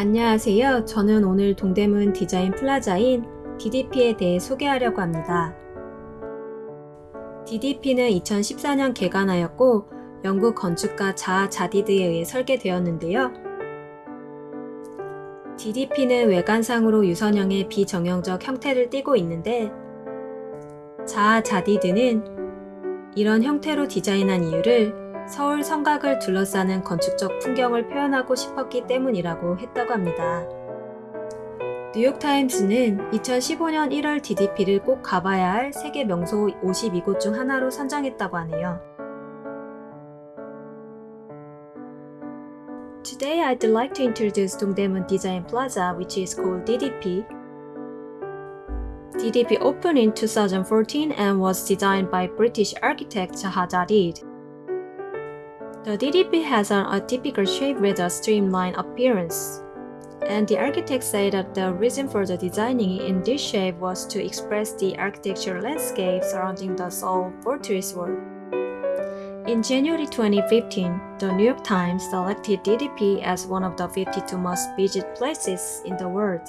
안녕하세요. 저는 오늘 동대문 디자인 플라자인 DDP에 대해 소개하려고 합니다. DDP는 2014년 개관하였고 영국 건축가 자하 하디드에 의해 설계되었는데요. DDP는 외관상으로 유선형의 비정형적 형태를 띠고 있는데 자하 하디드는 이런 형태로 디자인한 이유를 서울 성곽을 둘러싸는 건축적 풍경을 표현하고 싶었기 때문이라고 했다고 합니다. 뉴욕타임스는 2015년 1월 DDP를 꼭 가봐야 할 세계 명소 52곳 중 하나로 선정했다고 하네요. Today I'd like to introduce Dongdaemun Design Plaza which is called DDP. DDP opened in 2014 and was designed by British architect Zaha Hadid. The DDP has an atypical shape with a streamlined appearance. And the architect said that the reason for the designing in this shape was to express the architectural landscape surrounding the Seoul Fortress world. In January 2015, the New York Times selected DDP as one of the 52 most visited places in the world.